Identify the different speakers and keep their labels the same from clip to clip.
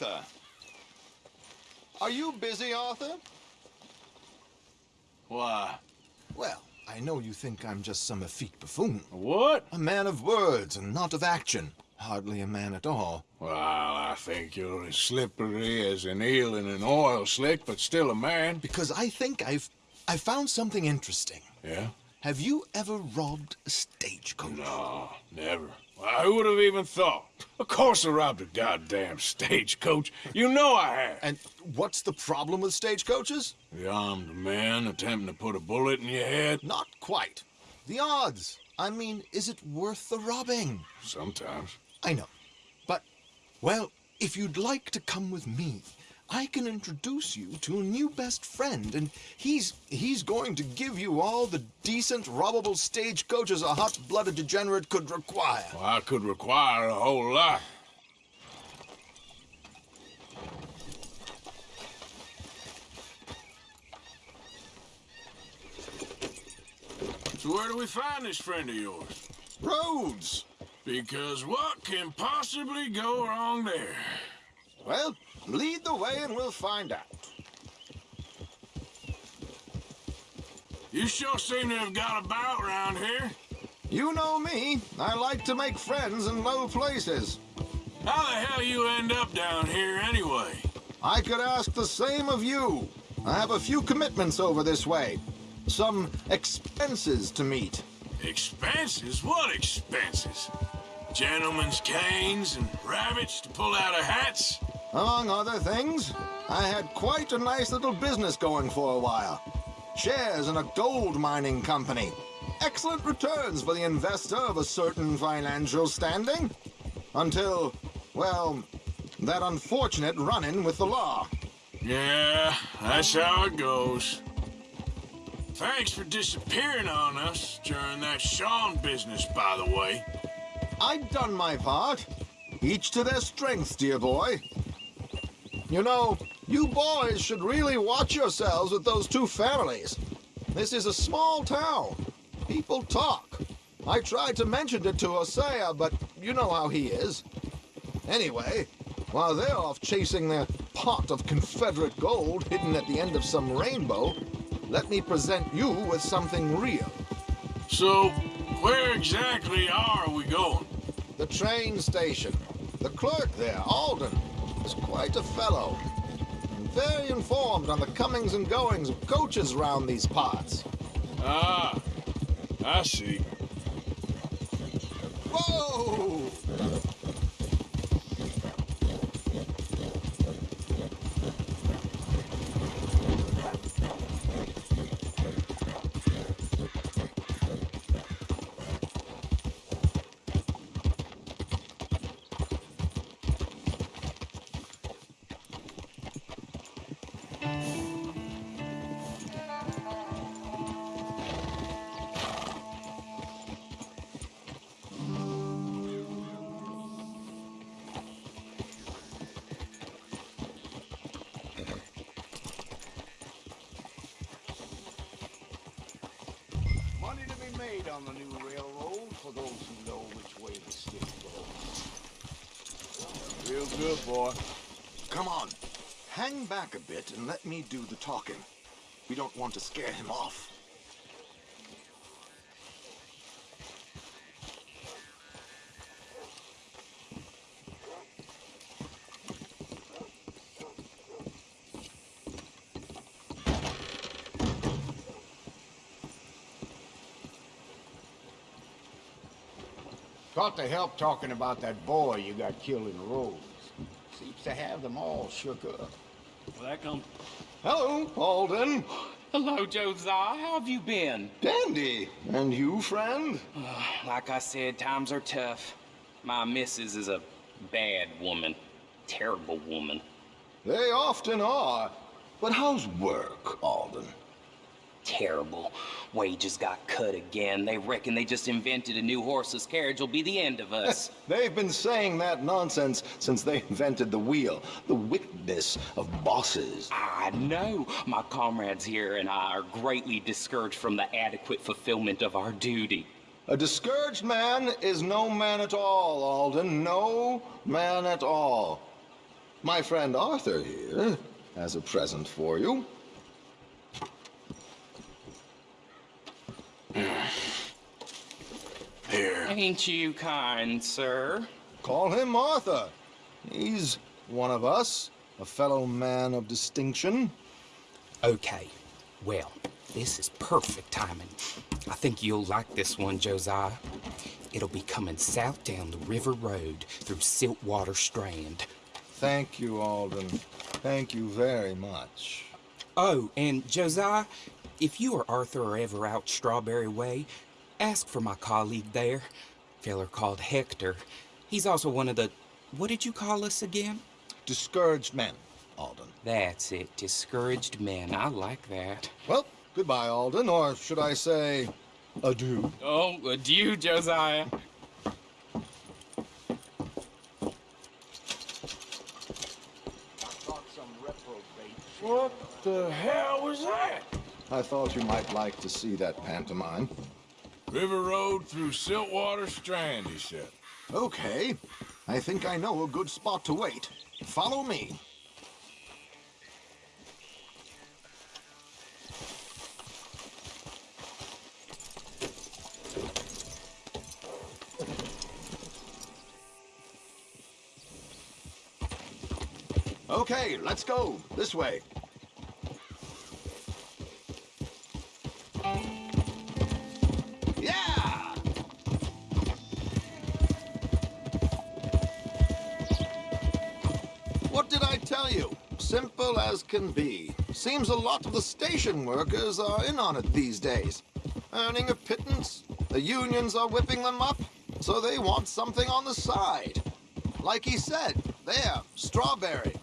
Speaker 1: Arthur. Are you busy, Arthur?
Speaker 2: Why?
Speaker 1: Well, I know you think I'm just some effete buffoon.
Speaker 2: What?
Speaker 1: A man of words and not of action. Hardly a man at all.
Speaker 2: Well, I think you're as slippery as an eel in an oil slick, but still a man.
Speaker 1: Because I think I've... I found something interesting.
Speaker 2: Yeah?
Speaker 1: Have you ever robbed a stagecoach?
Speaker 2: No, never. Who would have even thought? Of course I robbed a goddamn stagecoach. You know I have.
Speaker 1: And what's the problem with stagecoaches?
Speaker 2: The armed man attempting to put a bullet in your head?
Speaker 1: Not quite. The odds. I mean, is it worth the robbing?
Speaker 2: Sometimes.
Speaker 1: I know. But, well, if you'd like to come with me, I can introduce you to a new best friend, and he's he's going to give you all the decent, robbable stagecoaches a hot-blooded degenerate could require.
Speaker 2: Well, I could require a whole lot. So where do we find this friend of yours?
Speaker 1: Rhodes!
Speaker 2: Because what can possibly go wrong there?
Speaker 1: Well, lead the way and we'll find out.
Speaker 2: You sure seem to have got about around here.
Speaker 1: You know me. I like to make friends in low places.
Speaker 2: How the hell you end up down here anyway?
Speaker 1: I could ask the same of you. I have a few commitments over this way. Some expenses to meet.
Speaker 2: Expenses? What expenses? Gentlemen's canes and rabbits to pull out of hats?
Speaker 1: Among other things, I had quite a nice little business going for a while. Shares in a gold mining company. Excellent returns for the investor of a certain financial standing. Until, well, that unfortunate run-in with the law.
Speaker 2: Yeah, that's how it goes. Thanks for disappearing on us during that Sean business, by the way.
Speaker 1: I'd done my part. Each to their strengths, dear boy. You know, you boys should really watch yourselves with those two families. This is a small town. People talk. I tried to mention it to Hosea, but you know how he is. Anyway, while they're off chasing their pot of Confederate gold hidden at the end of some rainbow, let me present you with something real.
Speaker 2: So, where exactly are we going?
Speaker 1: The train station. The clerk there, Alden, quite a fellow. And very informed on the comings and goings of coaches round these parts.
Speaker 2: Ah, I see.
Speaker 1: Whoa!
Speaker 3: For those who know which way the stick goes.
Speaker 2: Real good, boy.
Speaker 1: Come on. Hang back a bit and let me do the talking. We don't want to scare him off.
Speaker 3: Got to help talking about that boy you got killed in the Rhodes. Seems to have them all shook up.
Speaker 4: Well, that comes.
Speaker 1: Hello, Alden.
Speaker 4: Hello, Josiah. How have you been?
Speaker 1: Dandy. And you, friend?
Speaker 4: Like I said, times are tough. My missus is a bad woman. Terrible woman.
Speaker 1: They often are. But how's work, Alden?
Speaker 4: Terrible. Wages got cut again. They reckon they just invented a new horseless carriage will be the end of us.
Speaker 1: They've been saying that nonsense since they invented the wheel. The wickedness of bosses.
Speaker 4: I know. My comrades here and I are greatly discouraged from the adequate fulfillment of our duty.
Speaker 1: A discouraged man is no man at all, Alden. No man at all. My friend Arthur here has a present for you.
Speaker 2: Here.
Speaker 4: Ain't you kind, sir?
Speaker 1: Call him Arthur. He's one of us, a fellow man of distinction.
Speaker 4: Okay. Well, this is perfect timing. I think you'll like this one, Josiah. It'll be coming south down the River Road through Siltwater Strand.
Speaker 1: Thank you, Alden. Thank you very much.
Speaker 4: Oh, and Josiah, if you or Arthur are ever out Strawberry Way, ask for my colleague there. Feller called Hector. He's also one of the. What did you call us again?
Speaker 1: Discouraged men, Alden.
Speaker 4: That's it. Discouraged men. I like that.
Speaker 1: Well, goodbye, Alden, or should I say, adieu.
Speaker 4: Oh, adieu, Josiah.
Speaker 2: What the hell was that?
Speaker 1: I thought you might like to see that pantomime.
Speaker 2: River Road through Siltwater Strand, he said.
Speaker 1: Okay, I think I know a good spot to wait. Follow me. Okay, let's go. This way. Can be. Seems a lot of the station workers are in on it these days. Earning a pittance. The unions are whipping them up, so they want something on the side. Like he said, there, strawberry.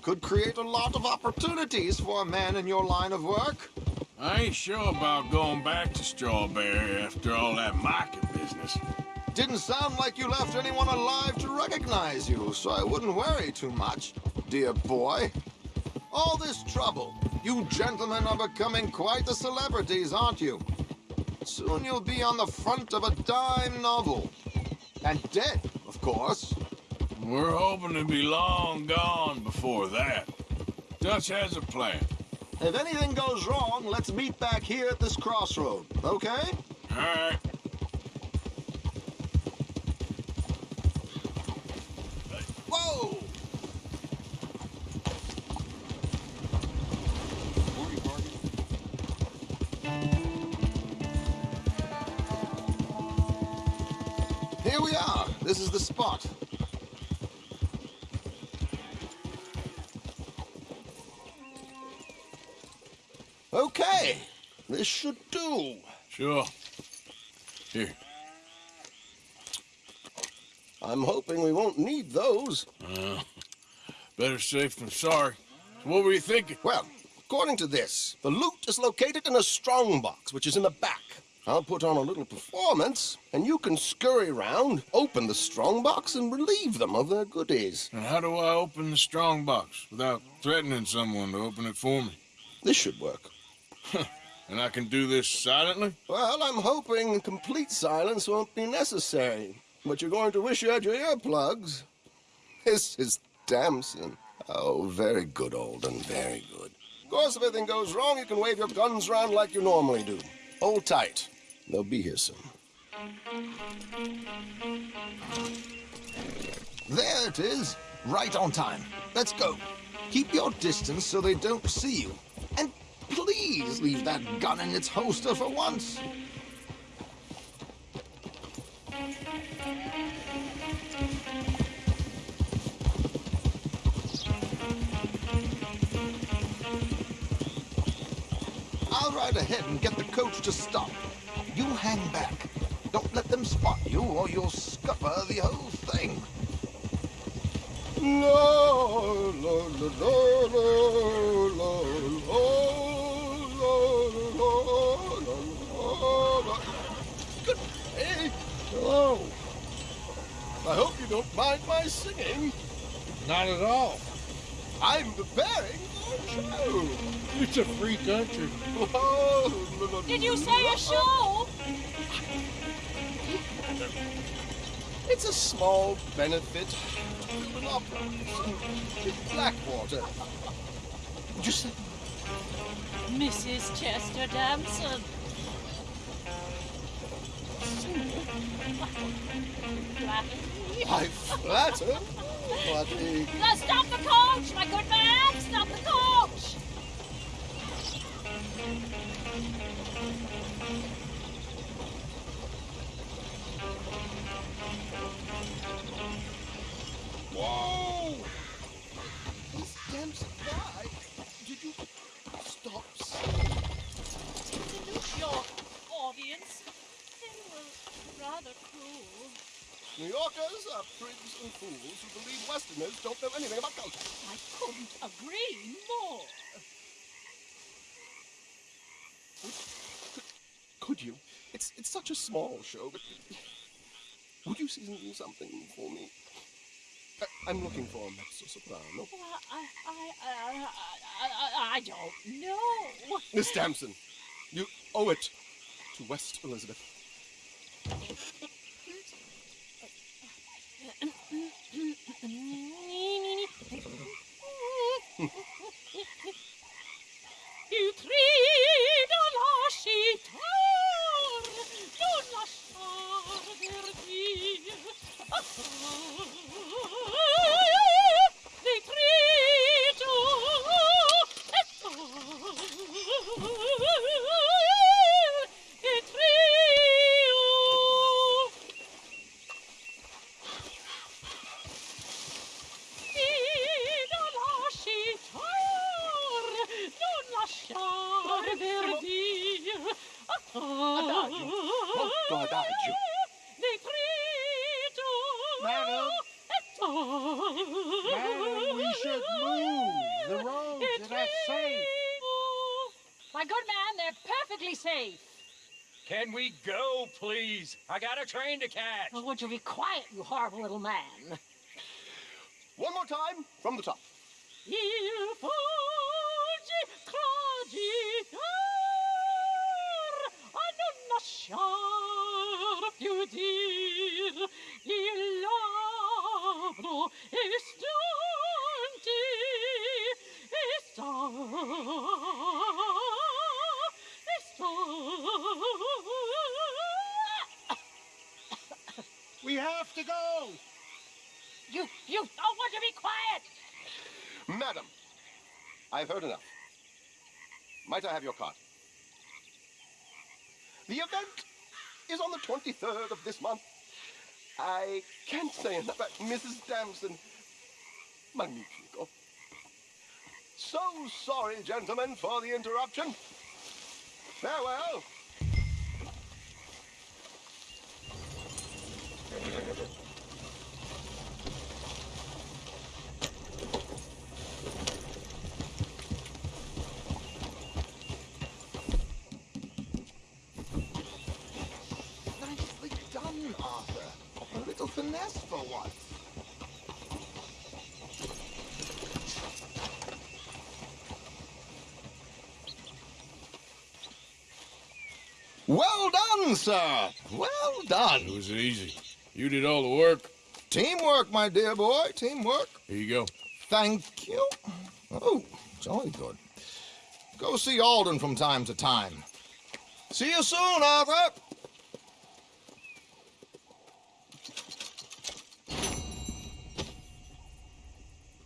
Speaker 1: Could create a lot of opportunities for a man in your line of work.
Speaker 2: I ain't sure about going back to Strawberry after all that market business.
Speaker 1: Didn't sound like you left anyone alive to recognize you, so I wouldn't worry too much, dear boy. All this trouble. You gentlemen are becoming quite the celebrities, aren't you? Soon you'll be on the front of a dime novel. And dead, of course.
Speaker 2: We're hoping to be long gone before that. Dutch has a plan.
Speaker 1: If anything goes wrong, let's meet back here at this crossroad, okay?
Speaker 2: All right.
Speaker 1: Here we are. This is the spot. Okay. This should do.
Speaker 2: Sure. Here.
Speaker 5: I'm hoping we won't need those.
Speaker 2: Uh, better safe than sorry. So what were you thinking?
Speaker 5: Well, according to this, the loot is located in a strong box, which is in the back. I'll put on a little performance, and you can scurry around, open the strong box, and relieve them of their goodies.
Speaker 2: And how do I open the strong box without threatening someone to open it for me?
Speaker 5: This should work.
Speaker 2: And I can do this silently?
Speaker 5: Well, I'm hoping complete silence won't be necessary. But you're going to wish you had your earplugs. This is Damson. Oh, very good, Alden, very good. Of course, if anything goes wrong, you can wave your guns around like you normally do. Hold tight. They'll be here soon.
Speaker 1: There it is. Right on time. Let's go. Keep your distance so they don't see you. And please leave that gun in its holster for once. I'll ahead and get the coach to stop. You hang back. Don't let them spot you or you'll scupper the whole thing.
Speaker 5: La, la, la, la, la, la, la, la, la. Good day. Hello. I hope you don't mind my singing.
Speaker 6: Not at all.
Speaker 5: I'm preparing for a show.
Speaker 6: It's a free country.
Speaker 5: Oh, la, la,
Speaker 7: Did you say a show?
Speaker 5: It's a small benefit to an opera Blackwater. Just
Speaker 7: Mrs. Chester Damson.
Speaker 5: I flatter. What the...
Speaker 7: Now stop the coach, my good man! Stop the coach!
Speaker 5: Whoa! Dempsey, why did you
Speaker 7: audience. Rather cruel.
Speaker 5: New Yorkers are prigs and fools who believe Westerners don't know anything about culture.
Speaker 7: I couldn't agree more.
Speaker 5: Could you? It's it's such a small show, but would you season something for me? I, I'm looking for a mezzo soprano.
Speaker 7: Well, I, I, I, I, I don't know.
Speaker 5: Miss Damson, you owe it to West Elizabeth. molto adagio.
Speaker 7: Nitrito.
Speaker 6: Madam. Madam, we should move. The roads are not safe.
Speaker 7: My good man, they're perfectly safe.
Speaker 8: Can we go, please? I got a train to catch.
Speaker 7: Oh, would you be quiet, you horrible little man?
Speaker 5: One more time from the top.
Speaker 7: Il fuggi clagitar a non lasciar più dir il labbro stanti sta sta
Speaker 6: We have to go.
Speaker 7: you you don't want to be quiet
Speaker 5: Madam, I've heard enough. Might I have your card? The event is on the 23rd of this month. I can't say enough about Mrs. Damson. Magnifico. So sorry, gentlemen, for the interruption. Farewell.
Speaker 1: Nicely done, Arthur. A little finesse for once. Well done, sir. Well done.
Speaker 2: It was easy. You did all the work.
Speaker 1: Teamwork, my dear boy. Teamwork.
Speaker 2: Here you go.
Speaker 1: Thank you. Oh, jolly good. Go see Alden from time to time. See you soon, Arthur.